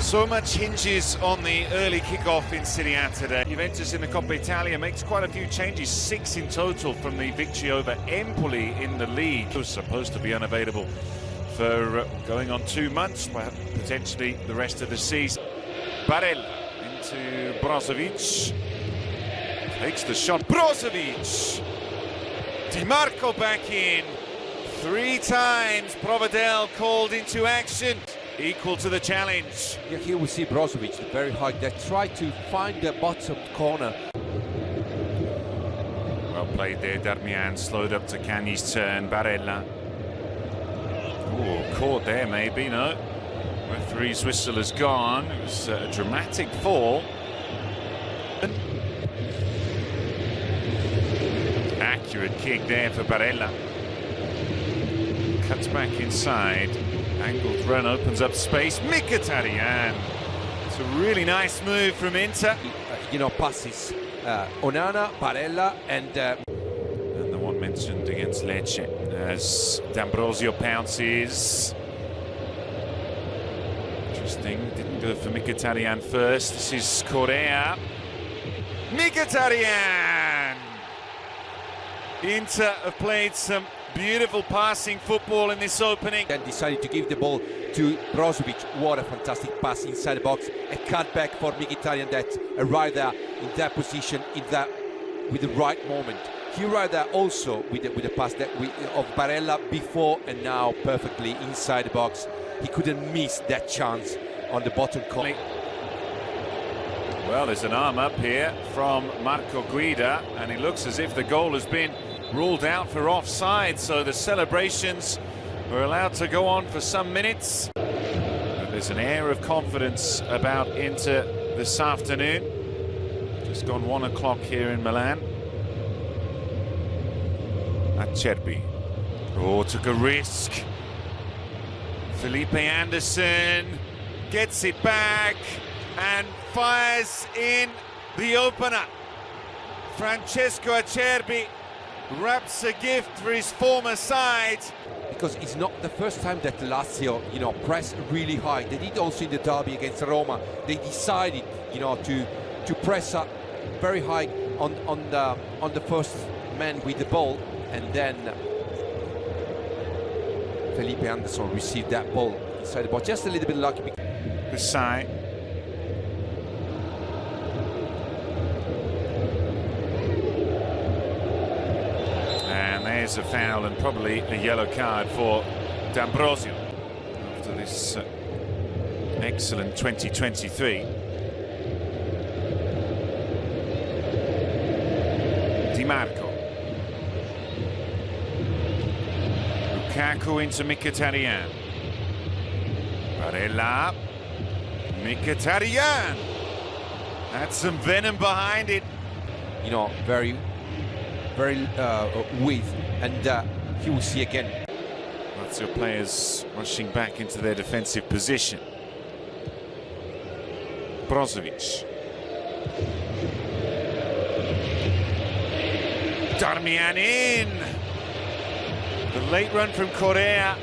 So much hinges on the early kick-off in Serie A today. Juventus in the Coppa Italia makes quite a few changes, six in total from the victory over Empoli in the league. It was supposed to be unavailable for going on two months, potentially the rest of the season. Barella into Brozovic. Takes the shot. Brozovic! DiMarco back in. Three times Provedel called into action equal to the challenge. Yeah, here we see Brozovic, very high, that try to find the bottom corner. Well played there, Darmian, slowed up to Cagni's turn, Barella. Oh, caught there maybe, no. Referee's whistle has gone, it was uh, a dramatic fall. Accurate kick there for Barella. Cuts back inside. Angled run opens up space. Mkhitaryan. It's a really nice move from Inter. You know, passes. Uh, Onana, Barella, and. Uh... And the one mentioned against Lecce as D'Ambrosio pounces. Interesting. Didn't go for Mkhitaryan first. This is Correa. Mkhitaryan! Inter have played some Beautiful passing football in this opening. Then decided to give the ball to Brozovic. What a fantastic pass inside the box. A cutback for Mkhitaryan that arrived there in that position, in that with the right moment. He arrived there also with the, with the pass that we, of Barella before and now perfectly inside the box. He couldn't miss that chance on the bottom corner. Well, there's an arm up here from Marco Guida, and it looks as if the goal has been ruled out for offside, so the celebrations were allowed to go on for some minutes. But there's an air of confidence about Inter this afternoon. Just gone one o'clock here in Milan. Acerbi. Oh, took a risk. Felipe Anderson gets it back and fires in the opener. Francesco Acerbi wraps a gift for his former side. Because it's not the first time that Lazio, you know, press really high. They did also in the derby against Roma. They decided, you know, to to press up very high on on the on the first man with the ball, and then Felipe Anderson received that ball inside the box. Just a little bit lucky. Hussein there's a foul and probably a yellow card for D'Ambrosio after this uh, excellent 2023. Di Marco. Lukaku into Mkhitaryan. Barella. Mkhitaryan. That's some venom behind it. You know, very, very uh, with and uh, he will see again. Lazio players rushing back into their defensive position. Brozovic. Darmian in. The late run from Correa.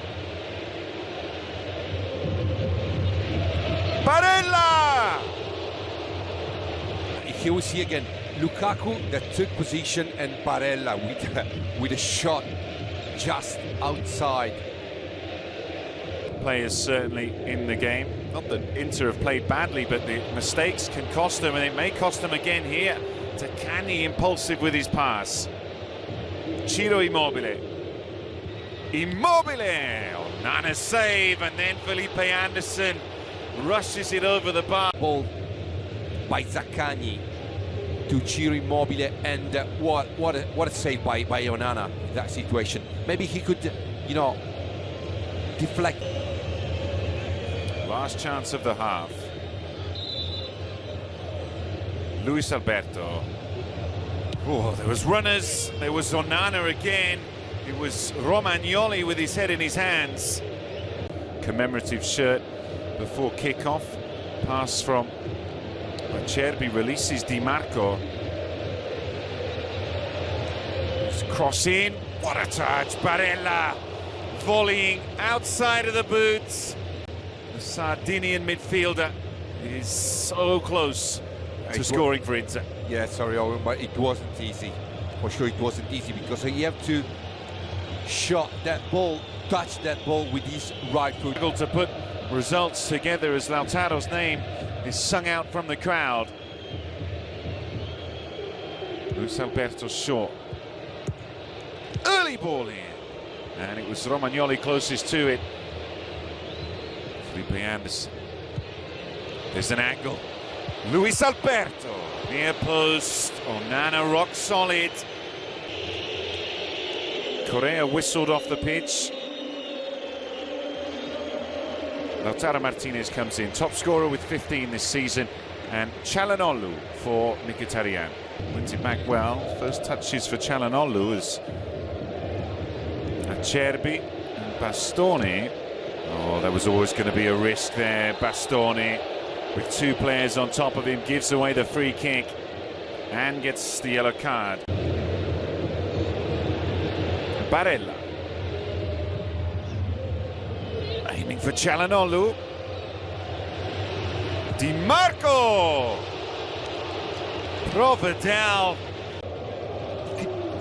Barella! He will see again Lukaku that took position and Barella with, with a shot just outside. Players certainly in the game. Not that Inter have played badly, but the mistakes can cost them, and it may cost them again here. Zaccagni impulsive with his pass. Ciro Immobile. Immobile! Oh, Nana save, and then Felipe Anderson rushes it over the bar. Ball by Zaccagni to Ciro Immobile and uh, what what a, what a save by by Onana in that situation. Maybe he could, you know, deflect. Last chance of the half. Luis Alberto. Oh, there was runners. There was Onana again. It was Romagnoli with his head in his hands. Commemorative shirt before kickoff. Pass from Acerbi releases Di Marco. Cross in, what a touch, Barella volleying outside of the boots. The Sardinian midfielder is so close to scoring for Inter. Yeah, sorry, Owen, but it wasn't easy. For sure, it wasn't easy because he have to shot that ball, touch that ball with his right foot. To put results together as Lautaro's name is sung out from the crowd. Luis Alberto short. Early ball here. And it was Romagnoli closest to it. Felipe Anderson. There's an angle. Luis Alberto. Near post. Onana rock solid. Correa whistled off the pitch. Lautaro Martinez comes in, top scorer with 15 this season, and Calhanoglu for Mkhitaryan. Wins it back well. First touches for Calhanoglu as Acerbi and Bastoni. Oh, there was always going to be a risk there. Bastoni with two players on top of him gives away the free kick and gets the yellow card. Barella. Aiming for Calhanoglu. Di Marco! Provedel.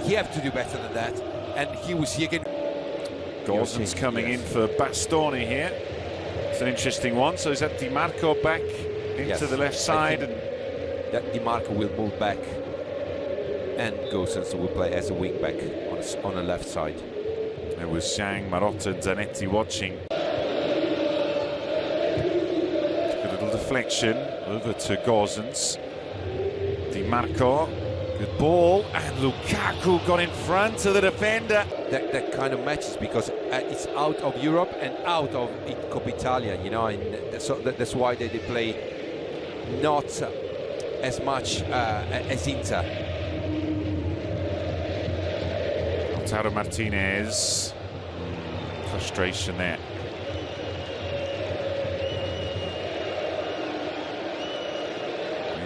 He have to do better than that. And he was here again. Gosens coming yes. in for Bastoni here. It's an interesting one. So is that Di Marco back into yes. the left side? and that Di Marco will move back and Gosens will play as a wing back on, on the left side. There was Zhang, Marotta, Zanetti watching. Deflection over to Gosens. Di Marco, good ball, and Lukaku got in front of the defender. That, that kind of matches because uh, it's out of Europe and out of Coppa Italia, you know, and so that's why they, they play not as much uh, as Inter. Lautaro Martinez. Frustration there.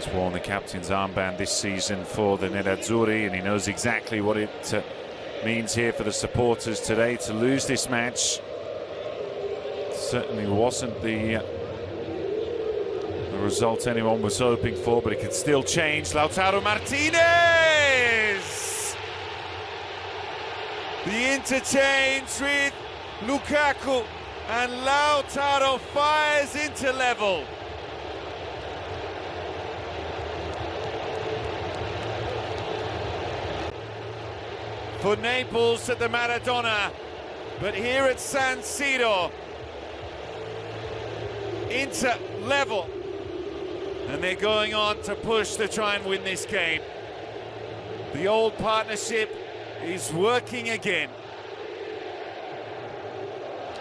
He's worn the captain's armband this season for the Nerazzurri and he knows exactly what it uh, means here for the supporters today to lose this match. Certainly wasn't the, uh, the result anyone was hoping for, but it could still change. Lautaro Martinez! The interchange with Lukaku and Lautaro fires into level. For Naples at the Maradona, but here at San Siro, Inter level. And they're going on to push to try and win this game. The old partnership is working again.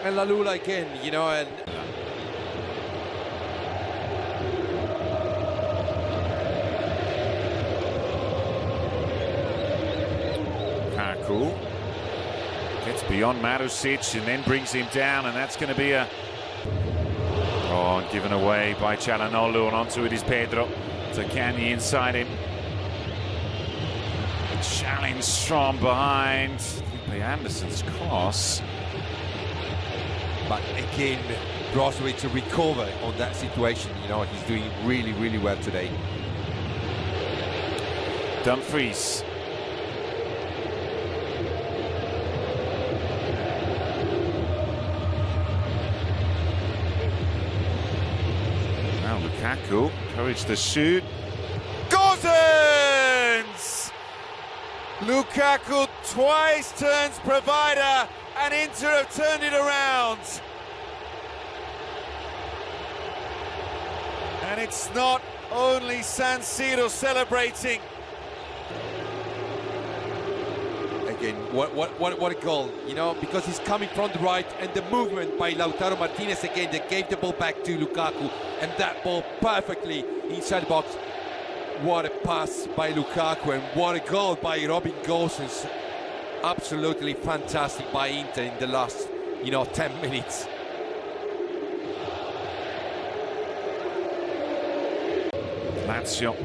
And Lalula again, you know, and Kaku gets beyond Marusic and then brings him down, and that's going to be a oh, given away by Calhanoglu, and onto it is Pedro. Zaccagni inside him challenge from behind. Anderson's cross. But again, Brozovic to recover on that situation. You know, he's doing really, really well today. Dumfries. Now Lukaku, courage to shoot. Gosens! Lukaku twice turns provider and Inter have turned it around. And it's not only San Siro celebrating. Again, what, what, what, what a goal, you know, because he's coming from the right and the movement by Lautaro Martinez again that gave the ball back to Lukaku and that ball perfectly inside the box what a pass by Lukaku and what a goal by Robin Gosens. Absolutely fantastic by Inter in the last, you know, 10 minutes. Lazio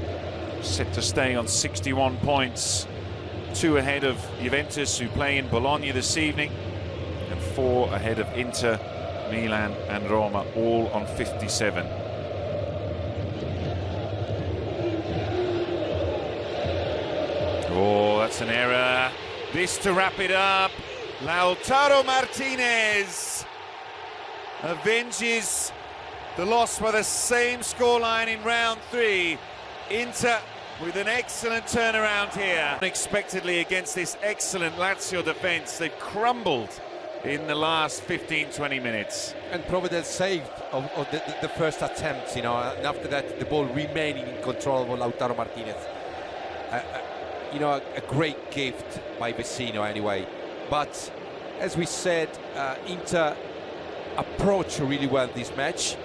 set to stay on 61 points. Two ahead of Juventus, who play in Bologna this evening, and four ahead of Inter, Milan, and Roma, all on 57. Oh, that's an error. This to wrap it up. Lautaro Martinez avenges the loss by the same scoreline in round three. Inter with an excellent turnaround here. Unexpectedly against this excellent Lazio defence, they've crumbled in the last 15-20 minutes. And Provedel saved of, of the, the, first attempt, you know, and after that the ball remaining in control of Lautaro Martinez. You know, a, a, great gift by Vecino anyway. But as we said, uh, Inter approach really well this match.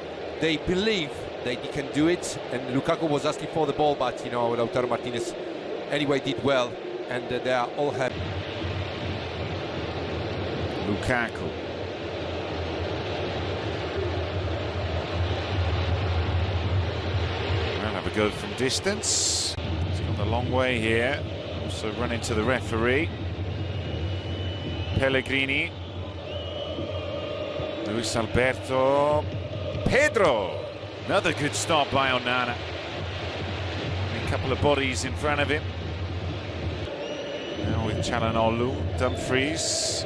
They believe they can do it, and Lukaku was asking for the ball, but you know Lautaro Martinez anyway did well, and uh, they are all happy. Lukaku. Well, have a go from distance. He's gone the long way here. Also run into the referee. Pellegrini. Luis Alberto. Pedro. Another good stop by Onana. A couple of bodies in front of him. Now with Calhanoglu, Dumfries.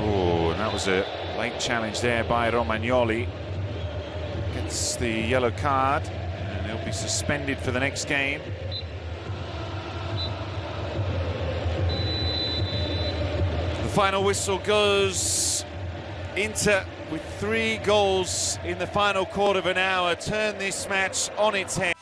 Oh, and that was a late challenge there by Romagnoli. Gets the yellow card, and he'll be suspended for the next game. The final whistle goes Inter with three goals in the final quarter of an hour turn this match on its head.